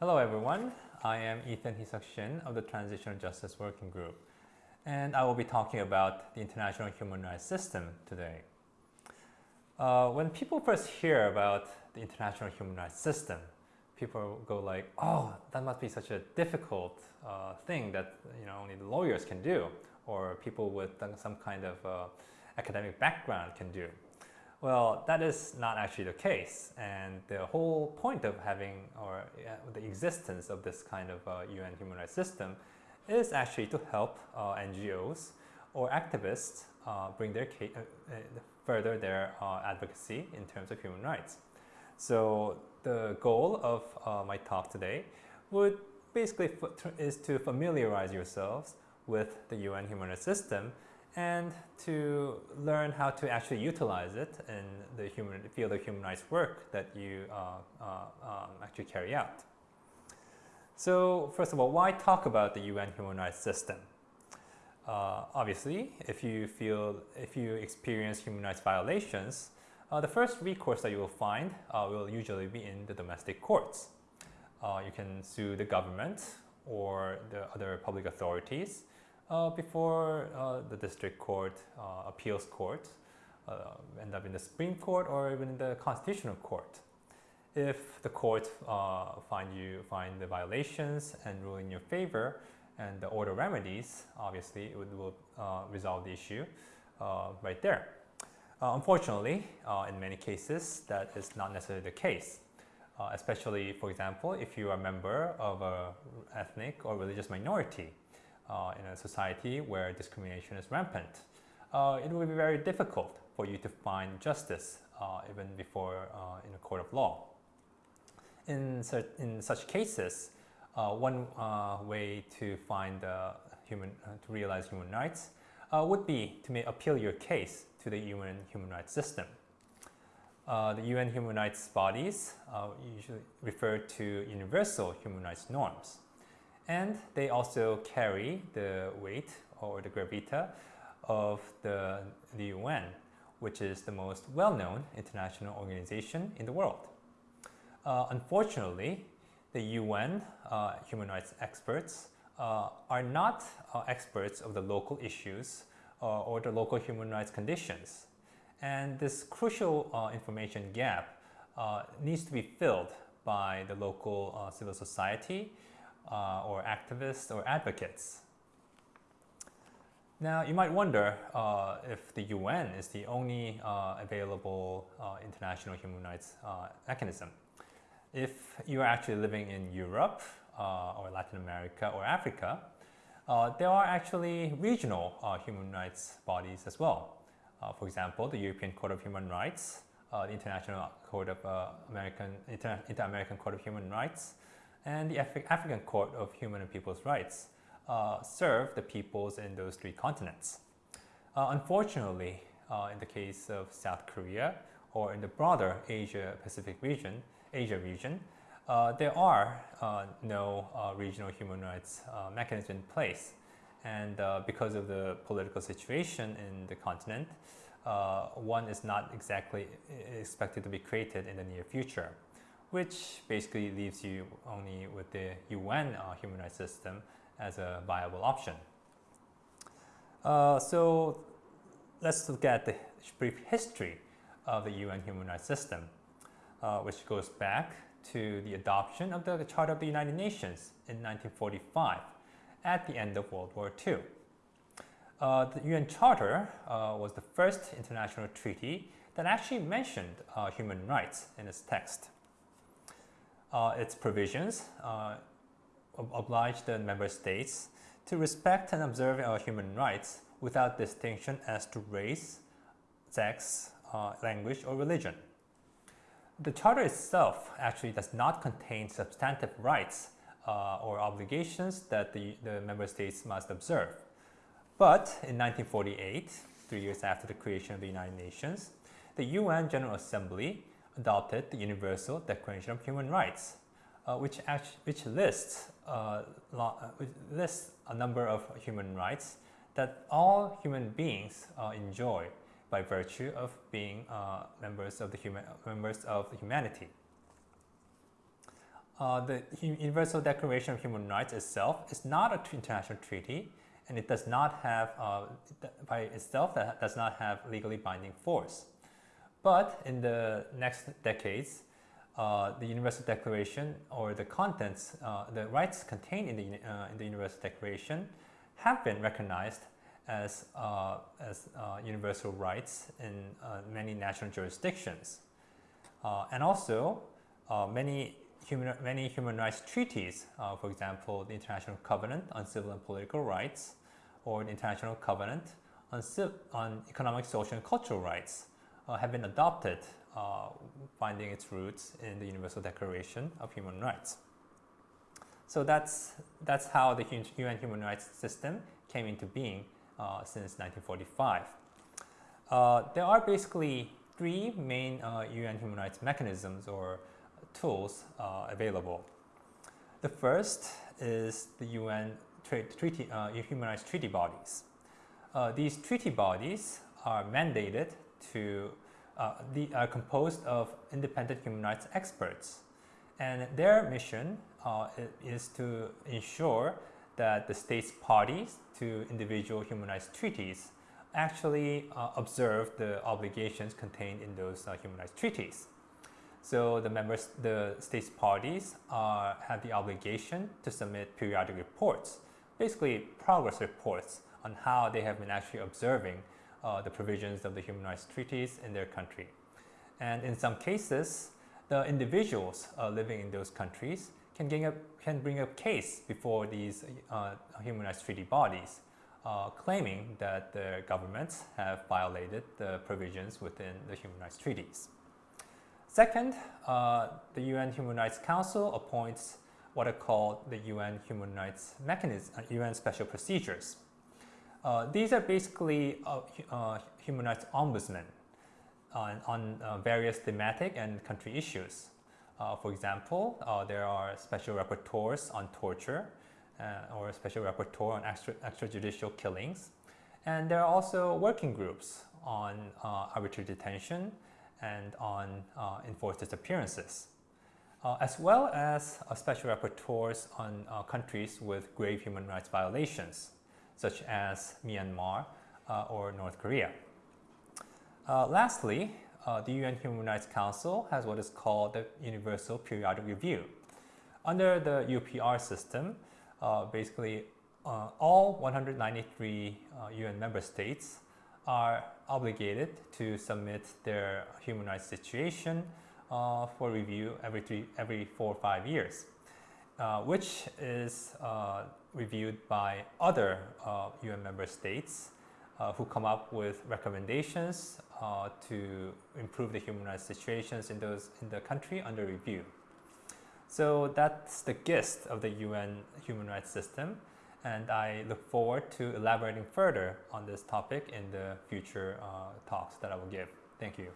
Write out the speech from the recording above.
Hello everyone, I am Ethan Heesuk Shin of the Transitional Justice Working Group and I will be talking about the international human rights system today. Uh, when people first hear about the international human rights system, people go like, oh, that must be such a difficult uh, thing that you know only the lawyers can do or people with some kind of uh, academic background can do. Well, that is not actually the case. And the whole point of having or uh, the existence of this kind of uh, UN human rights system is actually to help uh, NGOs or activists uh, bring their uh, uh, further their advocacy in terms of human rights. So the goal of my talk today would basically is to familiarize yourselves with the UN human rights system and to learn how to actually utilize it in the human field of human rights work that you uh, uh, um, actually carry out. So first of all, why talk about the UN human rights system? Uh, obviously, if you feel, if you experience human rights violations, uh, the first recourse that you will find uh, will usually be in the domestic courts. Uh, you can sue the government or the other public authorities before uh, the district court, uh, appeals court, end up in the Supreme Court or even in the Constitutional Court. If the court find you find the violations and rule in your favor and the order remedies, obviously it will resolve the issue right there. Uh, unfortunately, uh, in many cases, that is not necessarily the case. Uh, especially, for example, if you are a member of an ethnic or religious minority uh, in a society where discrimination is rampant, uh, it will be very difficult for you to find justice uh, even before uh, in a court of law. In, in such cases, uh, one uh, way to find human, to realize human rights would be to appeal your case to the UN human rights system. the UN human rights bodies usually refer to universal human rights norms and they also carry the weight or the gravita of the, the UN, which is the most well-known international organization in the world. Uh, unfortunately, the UN uh, human rights experts uh, are not uh, experts of the local issues uh, or the local human rights conditions. And this crucial uh, information gap needs to be filled by the local civil society uh, or activists or advocates. Now, you might wonder uh, if the UN is the only uh, available uh, international human rights uh, mechanism. If you are actually living in Europe uh, or Latin America or Africa, there are actually regional human rights bodies as well. for example, the European Court of Human Rights, the International Court of American, Inter-American Court of Human Rights, and the Af African Court of Human and People's Rights uh, serve the peoples in those three continents. Uh, unfortunately, uh, in the case of South Korea or in the broader Asia Pacific region, Asia region, uh, there are uh, no uh, regional human rights mechanism in place. And because of the political situation in the continent, one is not exactly expected to be created in the near future which basically leaves you only with the UN uh, human rights system as a viable option. Uh, so let's look at the brief history of the UN human rights system, uh, which goes back to the adoption of the Charter of the United Nations in 1945 at the end of World War II. Uh, the UN Charter uh, was the first international treaty that actually mentioned uh, human rights in its text uh, its provisions uh, oblige the member states to respect and observe our human rights without distinction as to race, sex, uh, language, or religion. The Charter itself actually does not contain substantive rights uh, or obligations that the, the member states must observe. But in 1948, three years after the creation of the United Nations, the UN General Assembly adopted the Universal Declaration of Human Rights, uh, which, which lists, uh, uh, lists a number of human rights that all human beings uh, enjoy by virtue of being uh, members of the human members of humanity. the Universal Declaration of Human Rights itself is not an international treaty and it does not have, uh, by itself, that does not have legally binding force. But in the next decades, uh, the Universal Declaration or the contents, uh, the rights contained in the, uh, in the Universal Declaration have been recognized as, uh, as uh, universal rights in many national jurisdictions. and also, many human, many human rights treaties, for example, the International Covenant on Civil and Political Rights, or the International Covenant on, on Economic, Social, and Cultural Rights uh, have been adopted, uh, finding its roots in the Universal Declaration of Human Rights. So that's, that's how the UN human rights system came into being uh, since 1945. Uh, there are basically three main UN uh, human rights mechanisms or tools uh, available. The first is the UN treaty, uh, human rights treaty bodies. Uh, these treaty bodies are mandated to, uh, the, are composed of independent human rights experts. And their mission uh, is to ensure that the states parties to individual human rights treaties actually uh, observe the obligations contained in those uh, human rights treaties. So the members, the states parties have the obligation to submit periodic reports basically progress reports on how they have been actually observing uh, the provisions of the human rights treaties in their country. And in some cases, the individuals uh, living in those countries can, up, can bring a case before these uh, human rights treaty bodies, uh, claiming that their governments have violated the provisions within the human rights treaties. Second, uh, the UN Human Rights Council appoints what are called the UN Human Rights Mechanism, uh, UN Special Procedures. Uh, these are basically uh, uh human rights ombudsmen on, on uh, various thematic and country issues. Uh, for example, there are special rapporteurs on torture or a special rapporteur on extra, extrajudicial killings. And there are also working groups on arbitrary detention and on enforced disappearances uh, as well as uh, special rapporteurs on uh, countries with grave human rights violations, such as Myanmar uh, or North Korea. Uh, lastly, uh, the UN Human Rights Council has what is called the Universal Periodic Review. Under the UPR system, basically all 193 UN member states are obligated to submit their human rights situation uh, for review every, three, every four or five years, uh, which is uh, reviewed by other UN uh, member states uh, who come up with recommendations uh, to improve the human rights situations in, those, in the country under review. So that's the gist of the UN human rights system and I look forward to elaborating further on this topic in the future talks that I will give. Thank you.